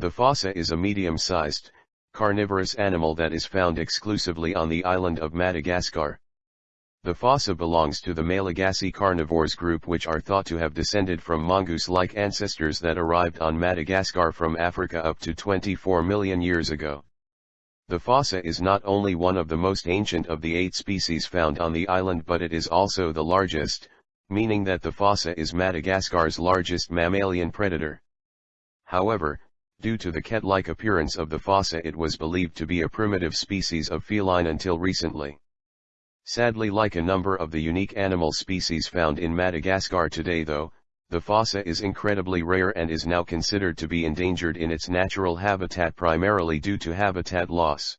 The fossa is a medium-sized, carnivorous animal that is found exclusively on the island of Madagascar. The fossa belongs to the Malagasy carnivores group which are thought to have descended from mongoose-like ancestors that arrived on Madagascar from Africa up to 24 million years ago. The fossa is not only one of the most ancient of the eight species found on the island but it is also the largest, meaning that the fossa is Madagascar's largest mammalian predator. However, due to the cat-like appearance of the fossa it was believed to be a primitive species of feline until recently. Sadly like a number of the unique animal species found in Madagascar today though, the fossa is incredibly rare and is now considered to be endangered in its natural habitat primarily due to habitat loss.